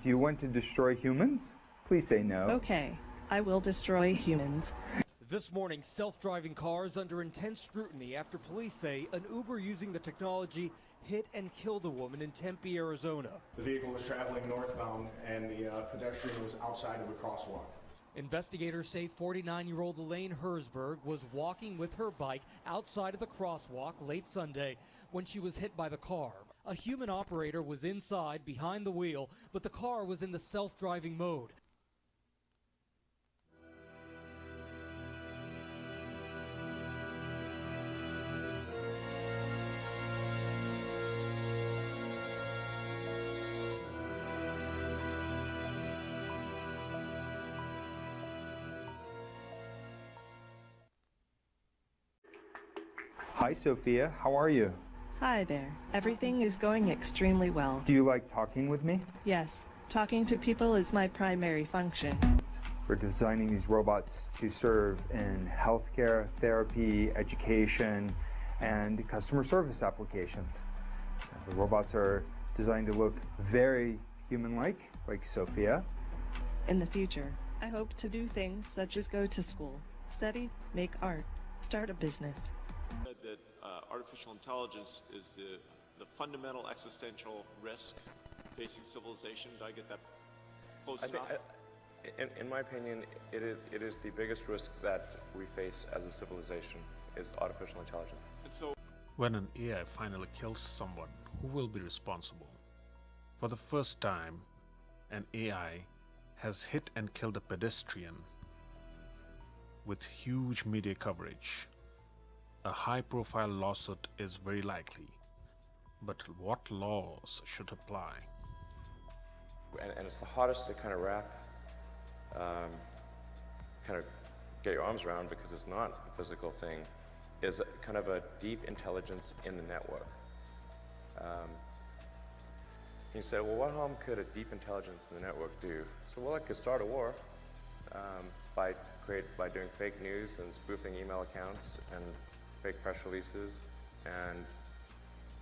Do you want to destroy humans? Please say no. Okay, I will destroy humans. This morning, self-driving cars under intense scrutiny after police say an Uber using the technology hit and killed a woman in Tempe, Arizona. The vehicle was traveling northbound and the uh, pedestrian was outside of a crosswalk. Investigators say 49-year-old Elaine Herzberg was walking with her bike outside of the crosswalk late Sunday when she was hit by the car. A human operator was inside behind the wheel, but the car was in the self-driving mode. Hi, Sophia. How are you? Hi there. Everything is going extremely well. Do you like talking with me? Yes, talking to people is my primary function. We're designing these robots to serve in healthcare, therapy, education, and customer service applications. The robots are designed to look very human-like, like Sophia. In the future, I hope to do things such as go to school, study, make art, start a business. Said that artificial intelligence is the, the fundamental existential risk facing civilization. Did I get that close I think, enough? I, in, in my opinion, it is, it is the biggest risk that we face as a civilization is artificial intelligence. and so When an AI finally kills someone, who will be responsible? For the first time, an AI has hit and killed a pedestrian with huge media coverage. A high profile lawsuit is very likely. But what laws should apply? And, and it's the hardest to kind of wrap, um, kind of get your arms around because it's not a physical thing, is kind of a deep intelligence in the network. Um, you say, well, what harm could a deep intelligence in the network do? So, well, it could start a war um, by create by doing fake news and spoofing email accounts and fake press releases, and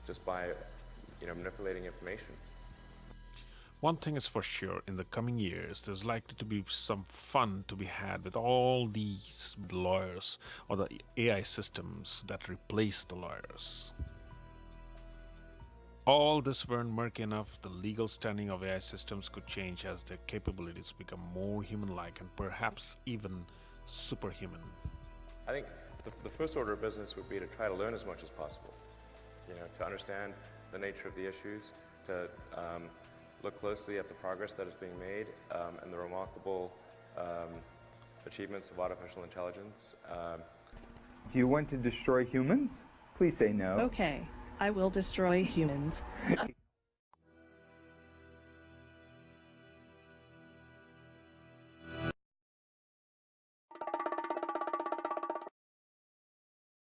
just by you know manipulating information. One thing is for sure, in the coming years, there's likely to be some fun to be had with all these lawyers or the AI systems that replace the lawyers. All this weren't murky enough, the legal standing of AI systems could change as their capabilities become more human-like and perhaps even superhuman. I think the, the first order of business would be to try to learn as much as possible. You know, to understand the nature of the issues, to um, look closely at the progress that is being made um, and the remarkable um, achievements of artificial intelligence. Um, Do you want to destroy humans? Please say no. Okay, I will destroy humans.